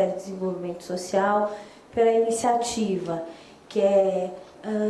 Ministério do Desenvolvimento Social, pela iniciativa, que é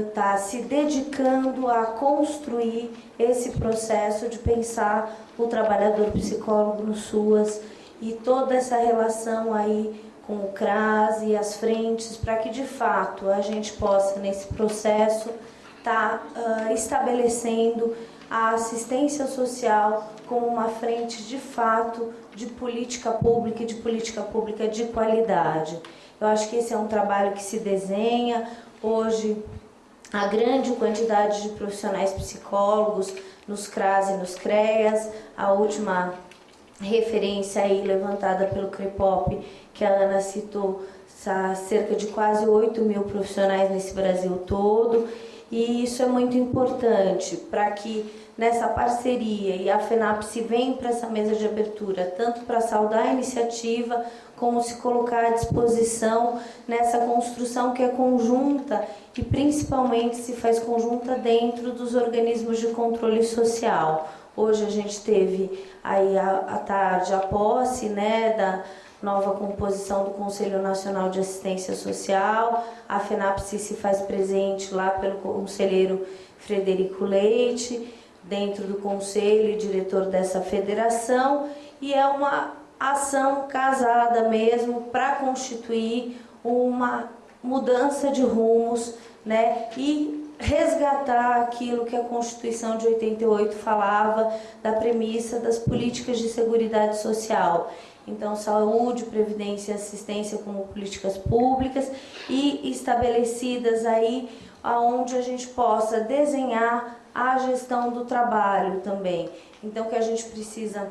está uh, se dedicando a construir esse processo de pensar o trabalhador psicólogo no SUAS e toda essa relação aí com o CRAS e as frentes, para que de fato a gente possa, nesse processo, estar tá, uh, estabelecendo a assistência social como uma frente de fato de política pública e de política pública de qualidade. Eu acho que esse é um trabalho que se desenha. Hoje, a grande quantidade de profissionais psicólogos nos CRAS e nos CREAS, a última referência aí levantada pelo CREPOP, que a Ana citou, cerca de quase 8 mil profissionais nesse Brasil todo, e isso é muito importante para que nessa parceria e a FENAPSE vem para essa mesa de abertura, tanto para saudar a iniciativa, como se colocar à disposição nessa construção que é conjunta e principalmente se faz conjunta dentro dos organismos de controle social. Hoje a gente teve aí à tarde a posse né, da nova composição do Conselho Nacional de Assistência Social. A FENAPSE se faz presente lá pelo conselheiro Frederico Leite, dentro do conselho e diretor dessa federação, e é uma ação casada mesmo para constituir uma mudança de rumos né, e resgatar aquilo que a Constituição de 88 falava da premissa das políticas de segurança social. Então, saúde, previdência e assistência como políticas públicas e estabelecidas aí aonde a gente possa desenhar a gestão do trabalho também. Então, que a gente precisa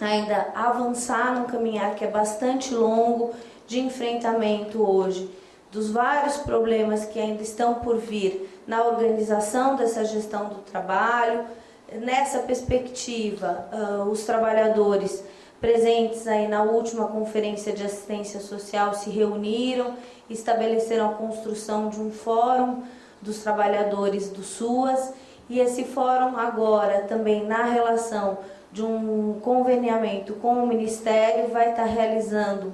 ainda avançar num caminhar que é bastante longo de enfrentamento hoje dos vários problemas que ainda estão por vir na organização dessa gestão do trabalho. Nessa perspectiva, uh, os trabalhadores presentes aí na última conferência de assistência social se reuniram, estabeleceram a construção de um fórum dos trabalhadores do SUAS e esse fórum agora também na relação de um conveniamento com o Ministério vai estar realizando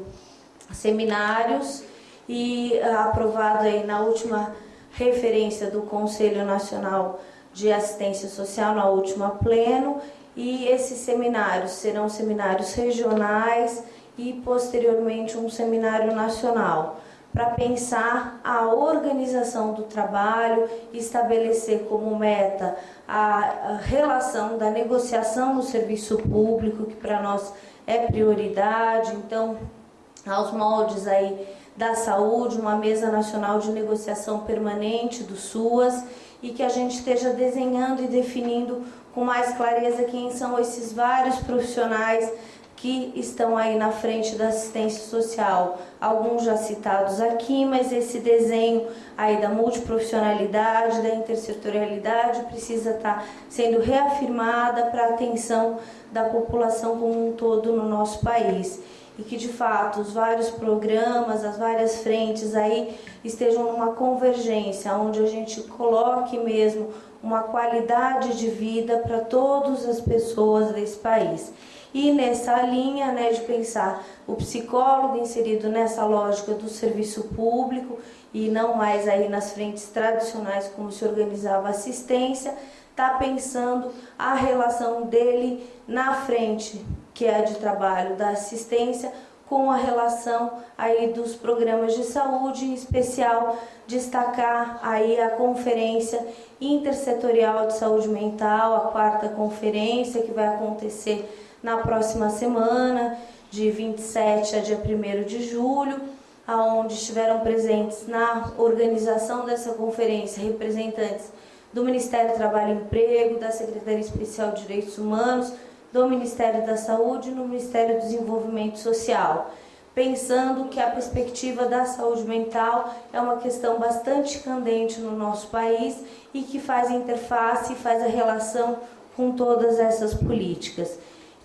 seminários e ah, aprovado aí na última referência do Conselho Nacional de Assistência Social, na última pleno, e esses seminários serão seminários regionais e posteriormente um seminário nacional para pensar a organização do trabalho estabelecer como meta a relação da negociação no serviço público, que para nós é prioridade, então aos moldes aí da saúde, uma mesa nacional de negociação permanente do SUAS e que a gente esteja desenhando e definindo com mais clareza quem são esses vários profissionais que estão aí na frente da assistência social. Alguns já citados aqui, mas esse desenho aí da multiprofissionalidade, da intersetorialidade precisa estar sendo reafirmada para a atenção da população como um todo no nosso país e que de fato os vários programas, as várias frentes aí estejam numa convergência, onde a gente coloque mesmo uma qualidade de vida para todas as pessoas desse país. E nessa linha né, de pensar o psicólogo inserido nessa lógica do serviço público e não mais aí nas frentes tradicionais como se organizava a assistência, está pensando a relação dele na frente, que é a de trabalho da assistência, com a relação aí dos programas de saúde, em especial destacar aí a conferência intersetorial de saúde mental, a quarta conferência que vai acontecer na próxima semana, de 27 a dia 1 de julho, aonde estiveram presentes na organização dessa conferência representantes do Ministério do Trabalho e Emprego, da Secretaria Especial de Direitos Humanos, do Ministério da Saúde no Ministério do Desenvolvimento Social, pensando que a perspectiva da saúde mental é uma questão bastante candente no nosso país e que faz interface e faz a relação com todas essas políticas.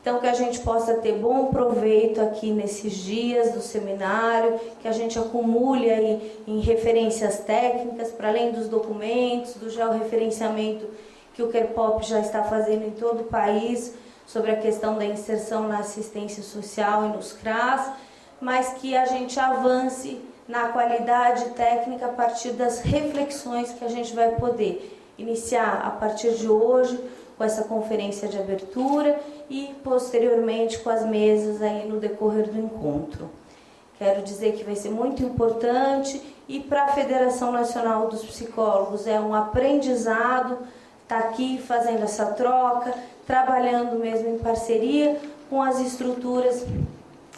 Então, que a gente possa ter bom proveito aqui nesses dias do seminário, que a gente acumule aí em referências técnicas, para além dos documentos, do georreferenciamento que o Kerpop já está fazendo em todo o país, sobre a questão da inserção na assistência social e nos CRAS, mas que a gente avance na qualidade técnica a partir das reflexões que a gente vai poder iniciar a partir de hoje com essa conferência de abertura e posteriormente com as mesas aí no decorrer do encontro. Quero dizer que vai ser muito importante e para a Federação Nacional dos Psicólogos é um aprendizado estar tá aqui fazendo essa troca, trabalhando mesmo em parceria com as estruturas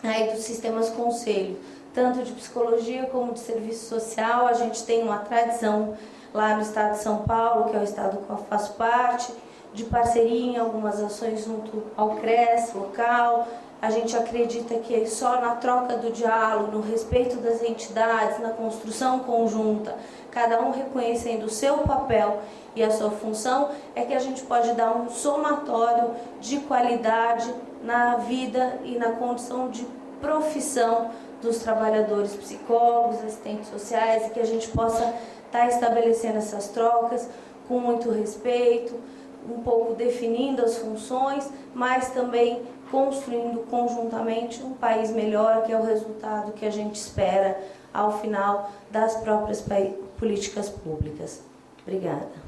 aí dos sistemas conselho, tanto de psicologia como de serviço social. A gente tem uma tradição lá no estado de São Paulo, que é o estado que eu faço parte, de parceria em algumas ações junto ao CRES local. A gente acredita que só na troca do diálogo, no respeito das entidades, na construção conjunta, cada um reconhecendo o seu papel e a sua função, é que a gente pode dar um somatório de qualidade na vida e na condição de profissão dos trabalhadores psicólogos, assistentes sociais, e que a gente possa estar tá estabelecendo essas trocas com muito respeito, um pouco definindo as funções, mas também construindo conjuntamente um país melhor, que é o resultado que a gente espera ao final das próprias políticas públicas. Obrigada.